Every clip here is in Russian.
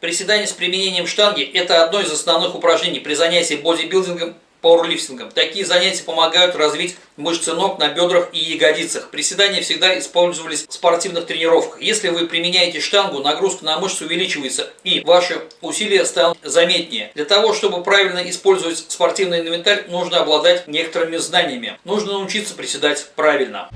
Приседание с применением штанги – это одно из основных упражнений при занятии бодибилдингом пауэрлифтингом. Такие занятия помогают развить мышцы ног на бедрах и ягодицах. Приседания всегда использовались в спортивных тренировках. Если вы применяете штангу, нагрузка на мышцы увеличивается и ваши усилия станут заметнее. Для того, чтобы правильно использовать спортивный инвентарь, нужно обладать некоторыми знаниями. Нужно научиться приседать правильно.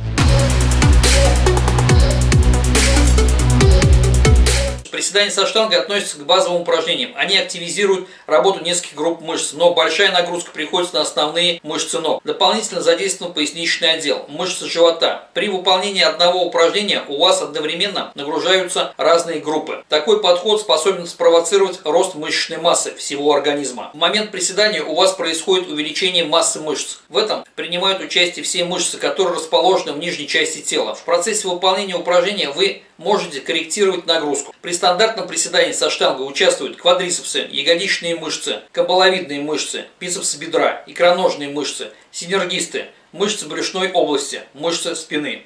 Приседания со штангой относятся к базовым упражнениям. Они активизируют работу нескольких групп мышц, но большая нагрузка приходится на основные мышцы ног. Дополнительно задействован поясничный отдел, мышцы живота. При выполнении одного упражнения у вас одновременно нагружаются разные группы. Такой подход способен спровоцировать рост мышечной массы всего организма. В момент приседания у вас происходит увеличение массы мышц. В этом принимают участие все мышцы, которые расположены в нижней части тела. В процессе выполнения упражнения вы можете корректировать нагрузку. При стандартном приседании со штангой участвуют квадрицепсы, ягодичные мышцы, кабаловидные мышцы, бицепсы бедра, икроножные мышцы, синергисты, мышцы брюшной области, мышцы спины.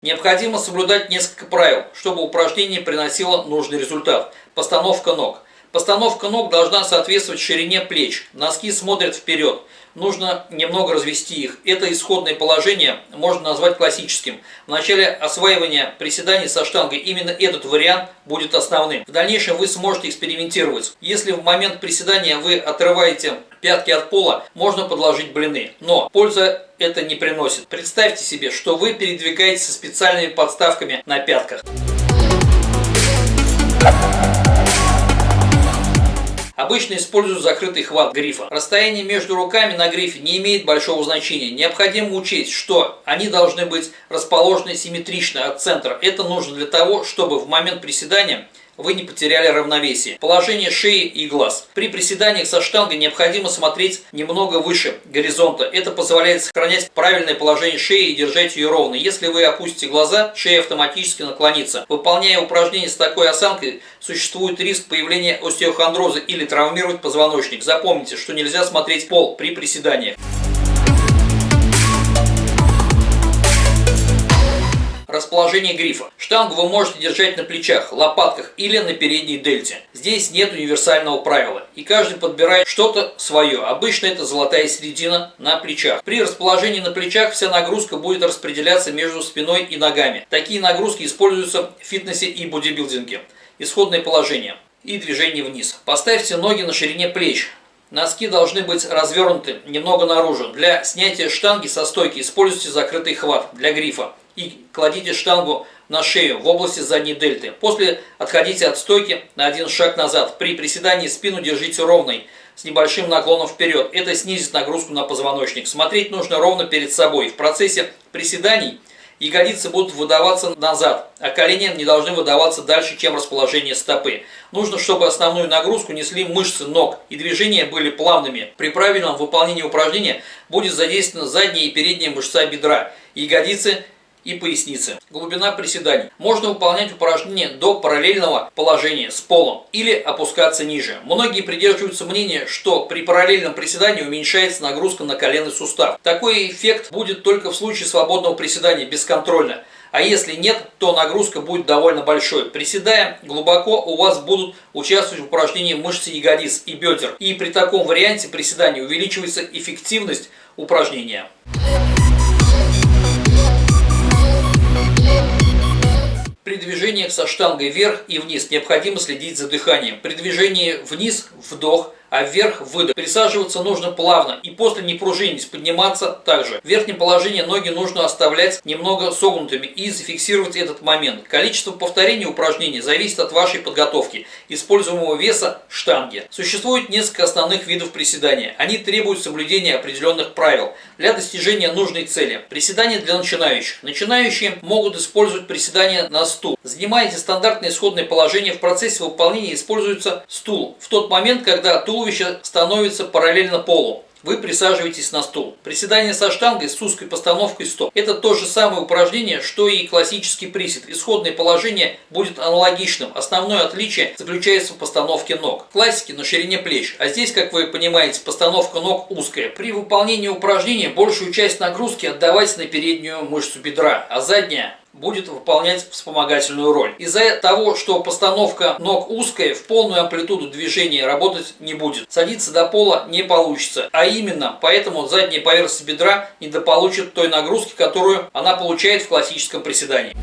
Необходимо соблюдать несколько правил, чтобы упражнение приносило нужный результат. Постановка ног. Постановка ног должна соответствовать ширине плеч. Носки смотрят вперед нужно немного развести их. Это исходное положение можно назвать классическим. В начале осваивания приседаний со штангой именно этот вариант будет основным. В дальнейшем вы сможете экспериментировать. Если в момент приседания вы отрываете пятки от пола, можно подложить блины. Но польза это не приносит. Представьте себе, что вы передвигаетесь со специальными подставками на пятках. Обычно используют закрытый хват грифа. Расстояние между руками на грифе не имеет большого значения. Необходимо учесть, что они должны быть расположены симметрично от центра. Это нужно для того, чтобы в момент приседания вы не потеряли равновесие. Положение шеи и глаз. При приседаниях со штангой необходимо смотреть немного выше горизонта. Это позволяет сохранять правильное положение шеи и держать ее ровно. Если вы опустите глаза, шея автоматически наклонится. Выполняя упражнения с такой осанкой, существует риск появления остеохондроза или травмировать позвоночник. Запомните, что нельзя смотреть пол при приседаниях. Расположение грифа. Штангу вы можете держать на плечах, лопатках или на передней дельте. Здесь нет универсального правила, и каждый подбирает что-то свое. Обычно это золотая середина на плечах. При расположении на плечах вся нагрузка будет распределяться между спиной и ногами. Такие нагрузки используются в фитнесе и бодибилдинге. Исходное положение и движение вниз. Поставьте ноги на ширине плеч. Носки должны быть развернуты немного наружу. Для снятия штанги со стойки используйте закрытый хват для грифа и кладите штангу на шею в области задней дельты. После отходите от стойки на один шаг назад. При приседании спину держите ровной, с небольшим наклоном вперед. Это снизит нагрузку на позвоночник. Смотреть нужно ровно перед собой. В процессе приседаний ягодицы будут выдаваться назад, а колени не должны выдаваться дальше, чем расположение стопы. Нужно, чтобы основную нагрузку несли мышцы ног и движения были плавными. При правильном выполнении упражнения будет задействована задняя и передняя мышца бедра. Ягодицы и поясницы. Глубина приседаний. Можно выполнять упражнения до параллельного положения с полом или опускаться ниже. Многие придерживаются мнения, что при параллельном приседании уменьшается нагрузка на коленный сустав. Такой эффект будет только в случае свободного приседания бесконтрольно. А если нет, то нагрузка будет довольно большой. Приседая глубоко, у вас будут участвовать в упражнении мышцы ягодиц и бедер. И при таком варианте приседания увеличивается эффективность упражнения. Движениях со штангой вверх и вниз необходимо следить за дыханием. При движении вниз – вдох, а вверх выдох. Присаживаться нужно плавно и после не пружинить, подниматься также. В верхнем положении ноги нужно оставлять немного согнутыми и зафиксировать этот момент. Количество повторений упражнений зависит от вашей подготовки, используемого веса штанги. Существует несколько основных видов приседания. Они требуют соблюдения определенных правил для достижения нужной цели. Приседания для начинающих. Начинающие могут использовать приседания на стул. Занимаете стандартное исходное положение, в процессе выполнения используется стул. В тот момент, когда тул туловище становится параллельно полу. Вы присаживаетесь на стул. Приседание со штангой с узкой постановкой стоп. Это то же самое упражнение, что и классический присед. Исходное положение будет аналогичным. Основное отличие заключается в постановке ног. В на ширине плеч. А здесь, как вы понимаете, постановка ног узкая. При выполнении упражнения большую часть нагрузки отдавайте на переднюю мышцу бедра, а задняя будет выполнять вспомогательную роль. Из-за того, что постановка ног узкая, в полную амплитуду движения работать не будет. Садиться до пола не получится. А именно, поэтому задняя поверхность бедра недополучит той нагрузки, которую она получает в классическом приседании.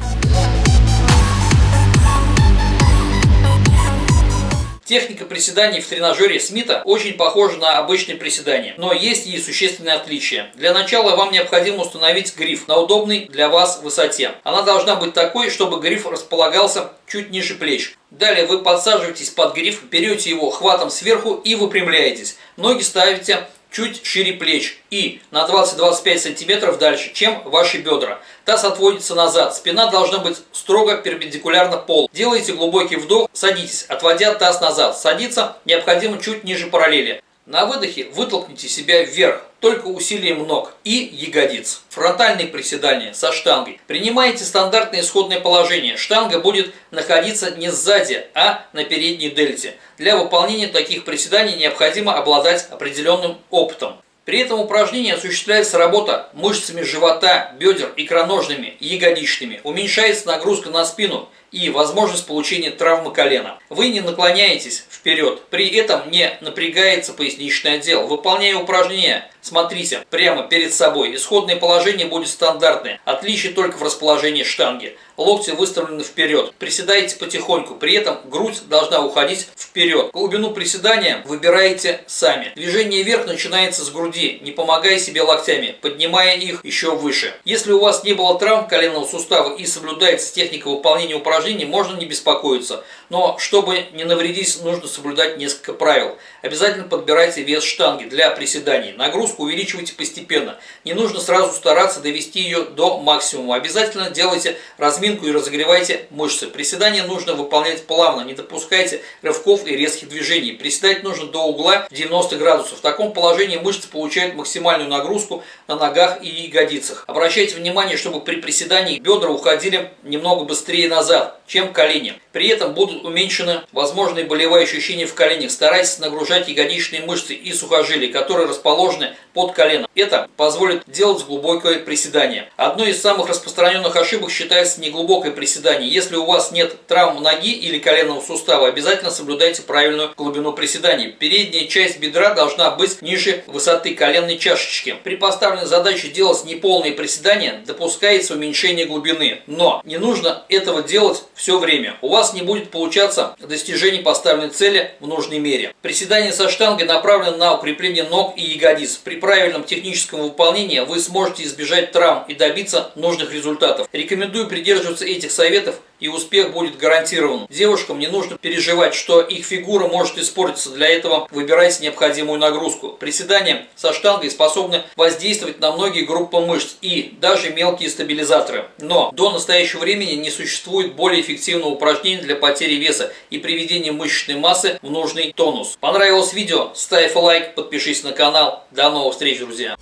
Техника приседаний в тренажере Смита очень похожа на обычные приседания, но есть и существенные отличия. Для начала вам необходимо установить гриф на удобной для вас высоте. Она должна быть такой, чтобы гриф располагался чуть ниже плеч. Далее вы подсаживаетесь под гриф, берете его хватом сверху и выпрямляетесь. Ноги ставите чуть шире плеч и на 20-25 сантиметров дальше, чем ваши бедра. Таз отводится назад, спина должна быть строго перпендикулярно полу. Делайте глубокий вдох, садитесь, отводя таз назад. Садиться необходимо чуть ниже параллели. На выдохе вытолкните себя вверх, только усилием ног и ягодиц. Фронтальные приседания со штангой. Принимайте стандартное исходное положение. Штанга будет находиться не сзади, а на передней дельте. Для выполнения таких приседаний необходимо обладать определенным опытом. При этом упражнении осуществляется работа мышцами живота, бедер, икроножными и ягодичными. Уменьшается нагрузка на спину и возможность получения травмы колена. Вы не наклоняетесь вперед, при этом не напрягается поясничный отдел. Выполняя упражнения, смотрите прямо перед собой. Исходное положение будет стандартное, отличие только в расположении штанги. Локти выставлены вперед. Приседайте потихоньку, при этом грудь должна уходить вперед. Глубину приседания выбираете сами. Движение вверх начинается с груди, не помогая себе локтями, поднимая их еще выше. Если у вас не было травм коленного сустава и соблюдается техника выполнения упражнений, упражнений можно не беспокоиться, но чтобы не навредить, нужно соблюдать несколько правил. Обязательно подбирайте вес штанги для приседаний. Нагрузку увеличивайте постепенно. Не нужно сразу стараться довести ее до максимума. Обязательно делайте разминку и разогревайте мышцы. Приседания нужно выполнять плавно, не допускайте рывков и резких движений. Приседать нужно до угла 90 градусов. В таком положении мышцы получают максимальную нагрузку на ногах и ягодицах. Обращайте внимание, чтобы при приседании бедра уходили немного быстрее назад чем колени. При этом будут уменьшены возможные болевые ощущения в коленях. Старайтесь нагружать ягодичные мышцы и сухожилия, которые расположены под коленом. Это позволит делать глубокое приседание. Одной из самых распространенных ошибок считается неглубокое приседание. Если у вас нет травм ноги или коленного сустава, обязательно соблюдайте правильную глубину приседания. Передняя часть бедра должна быть ниже высоты коленной чашечки. При поставленной задаче делать неполные приседания допускается уменьшение глубины. Но не нужно этого делать все время. У вас не будет получаться достижение поставленной цели в нужной мере. Приседание со штангой направлено на укрепление ног и ягодиц. При правильном техническом выполнении вы сможете избежать травм и добиться нужных результатов. Рекомендую придерживаться этих советов и успех будет гарантирован. Девушкам не нужно переживать, что их фигура может испортиться. Для этого выбирайте необходимую нагрузку. Приседания со штангой способны воздействовать на многие группы мышц и даже мелкие стабилизаторы. Но до настоящего времени не существует более эффективного упражнения для потери веса и приведения мышечной массы в нужный тонус. Понравилось видео? Ставь лайк, подпишись на канал. До новых встреч, друзья!